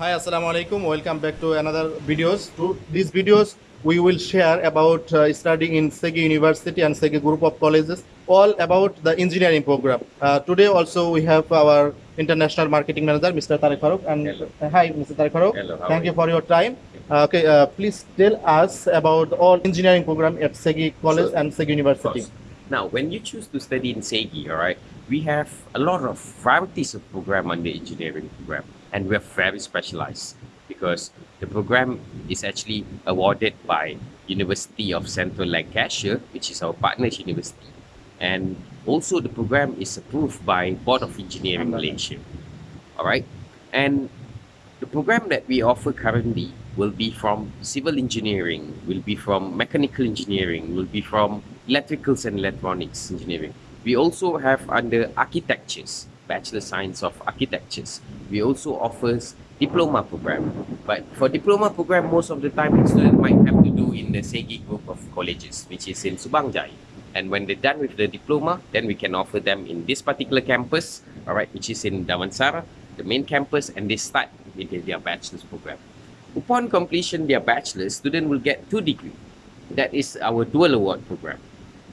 Hi, Assalamu alaikum. Welcome back to another videos. To these videos, we will share about uh, studying in Segi University and Segi group of colleges, all about the engineering program. Uh, today also we have our international marketing manager, Mr. Tariq Farooq. And Hello. uh, hi, Mr. Tariq Farooq. Hello, Thank you you? for your time. Uh, okay, uh, please tell us about all engineering program at Segi College Sure. and Segi University. Now, when you choose to study in SEGI, all right, we have a lot of varieties of program under the engineering program, and we're very specialized because the program is actually awarded by University of Central Lancashire, which is our partners university, and also the program is approved by Board of Engineering Malaysia. All right, and the program that we offer currently will be from civil engineering, will be from mechanical engineering, will be from electricals and electronics engineering. We also have under architectures, Bachelor Science of Architectures. We also offers diploma program. But for diploma program, most of the time the student might have to do in the SEGI group of colleges, which is in Subang Jaya. And when they're done with the diploma, then we can offer them in this particular campus, all right, which is in Damansara, the main campus, and they start with their bachelor's program. Upon completion their bachelor's, student will get two degree. That is our dual award program.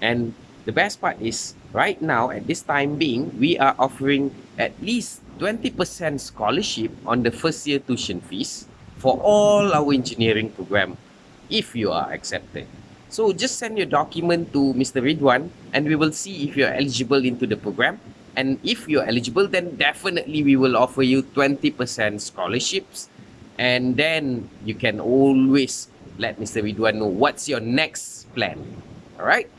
And the best part is right now at this time being, we are offering at least 20% scholarship on the first year tuition fees for all our engineering program if you are accepted. So just send your document to Mr. Ridwan and we will see if you're eligible into the program. And if you're eligible, then definitely we will offer you 20% scholarships. And then you can always let Mr. Ridwan know what's your next plan. All right?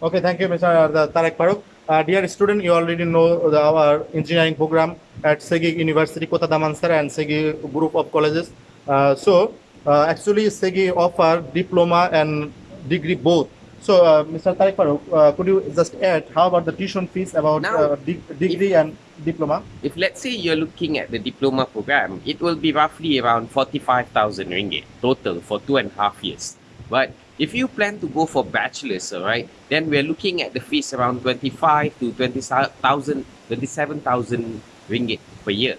Okay, thank you, Mr. Tariq Farooq. Uh, dear student, you already know the, our engineering program at Segi University, Kota Damansara and Segi group of colleges. Uh, so, uh, actually, Segi offer diploma and degree both. So, uh, Mr. Tariq Farooq, uh, could you just add how about the tuition fees about Now, uh, de- degree and diploma? If let's say you're looking at the diploma program, it will be roughly around 45,000 ringgit total for two and a half years. But if you plan to go for bachelor's, all right, then we're looking at the fees around 25 to 20,000, 27,000 ringgit per year.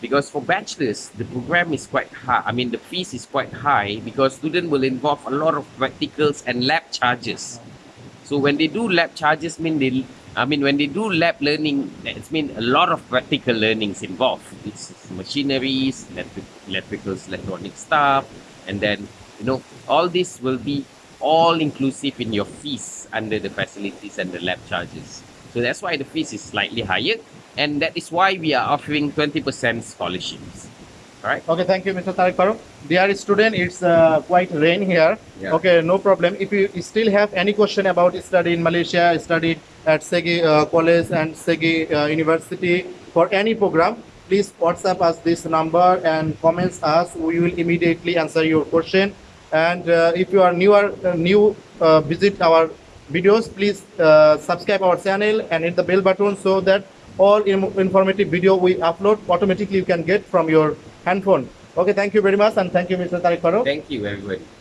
Because for bachelor's, the program is quite high. I mean, the fees is quite high because student will involve a lot of practicals and lab charges. So when they do lab charges, mean they, I mean when they do lab learning, it's mean a lot of practical learnings involved. It's machineries, electric, electricals, electronic stuff, and then you know all this will be all inclusive in your fees under the facilities and the lab charges. So that's why the fees is slightly higher, and that is why we are offering 20% scholarships. Alright? Okay, thank you, Mr. Tariq Farooq. Dear student, it's uh, quite rain here. Yeah. Okay, no problem. If you still have any question about study in Malaysia, study at Segi uh, College and Segi uh, University for any program, please WhatsApp us this number and comments us. We will immediately answer your question. And uh, if you are newer, uh, new, uh, visit our videos. Please uh, subscribe our channel and hit the bell button so that all informative video we upload automatically you can get from your handphone. Okay, thank you very much and thank you, Mr. Farooq. Thank you, everybody.